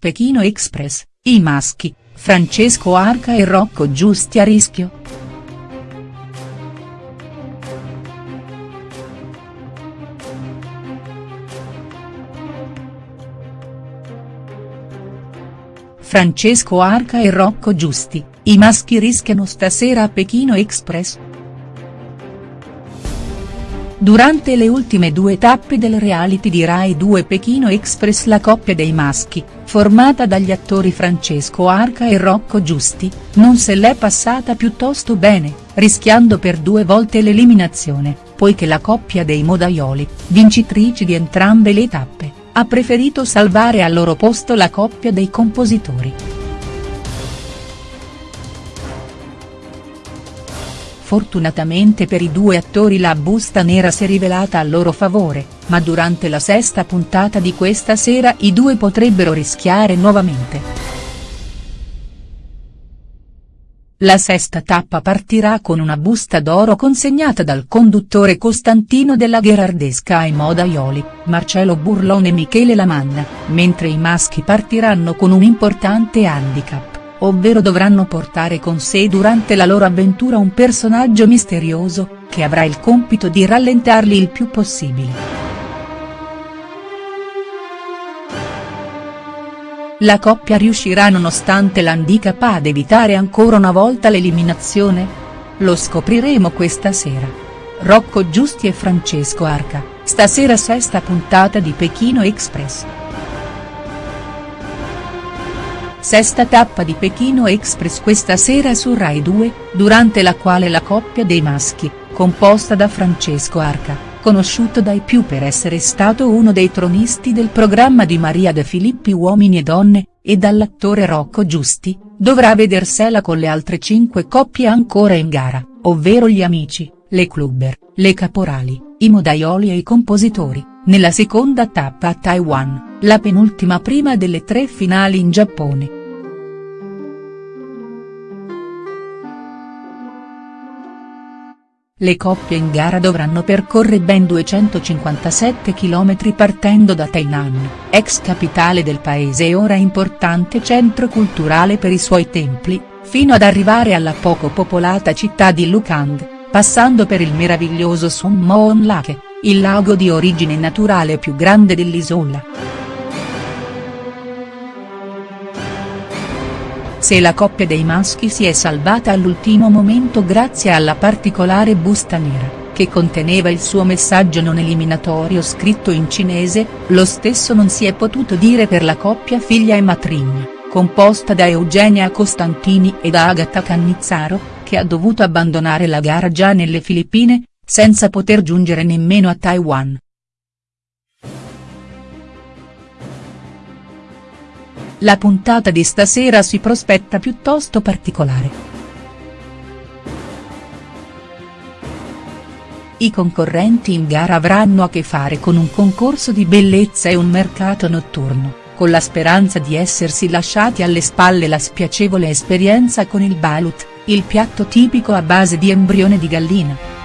Pechino Express, i maschi, Francesco Arca e Rocco Giusti a rischio?. Francesco Arca e Rocco Giusti, i maschi rischiano stasera a Pechino Express?. Durante le ultime due tappe del reality di Rai 2 Pechino Express la coppia dei maschi, formata dagli attori Francesco Arca e Rocco Giusti, non se l'è passata piuttosto bene, rischiando per due volte l'eliminazione, poiché la coppia dei modaioli, vincitrici di entrambe le tappe, ha preferito salvare al loro posto la coppia dei compositori. Fortunatamente per i due attori la busta nera si è rivelata a loro favore, ma durante la sesta puntata di questa sera i due potrebbero rischiare nuovamente. La sesta tappa partirà con una busta d'oro consegnata dal conduttore Costantino della Gherardesca ai modaioli, Marcello Burlone e Michele Lamanna, mentre i maschi partiranno con un importante handicap ovvero dovranno portare con sé durante la loro avventura un personaggio misterioso, che avrà il compito di rallentarli il più possibile. La coppia riuscirà nonostante l'handicap ad evitare ancora una volta l'eliminazione? Lo scopriremo questa sera. Rocco Giusti e Francesco Arca, stasera sesta puntata di Pechino Express. Sesta tappa di Pechino Express questa sera su Rai 2, durante la quale la coppia dei maschi, composta da Francesco Arca, conosciuto dai più per essere stato uno dei tronisti del programma di Maria De Filippi Uomini e Donne, e dall'attore Rocco Giusti, dovrà vedersela con le altre cinque coppie ancora in gara, ovvero gli amici, le clubber, le caporali, i modaioli e i compositori, nella seconda tappa a Taiwan la penultima prima delle tre finali in Giappone. Le coppie in gara dovranno percorrere ben 257 km partendo da Tainan, ex capitale del paese e ora importante centro culturale per i suoi templi, fino ad arrivare alla poco popolata città di Lukang, passando per il meraviglioso Sun Moon Lake, il lago di origine naturale più grande dell'isola. Se la coppia dei maschi si è salvata all'ultimo momento grazie alla particolare busta nera, che conteneva il suo messaggio non eliminatorio scritto in cinese, lo stesso non si è potuto dire per la coppia figlia e matrigna, composta da Eugenia Costantini e da Agata Cannizzaro, che ha dovuto abbandonare la gara già nelle Filippine, senza poter giungere nemmeno a Taiwan. La puntata di stasera si prospetta piuttosto particolare. I concorrenti in gara avranno a che fare con un concorso di bellezza e un mercato notturno, con la speranza di essersi lasciati alle spalle la spiacevole esperienza con il balut, il piatto tipico a base di embrione di gallina.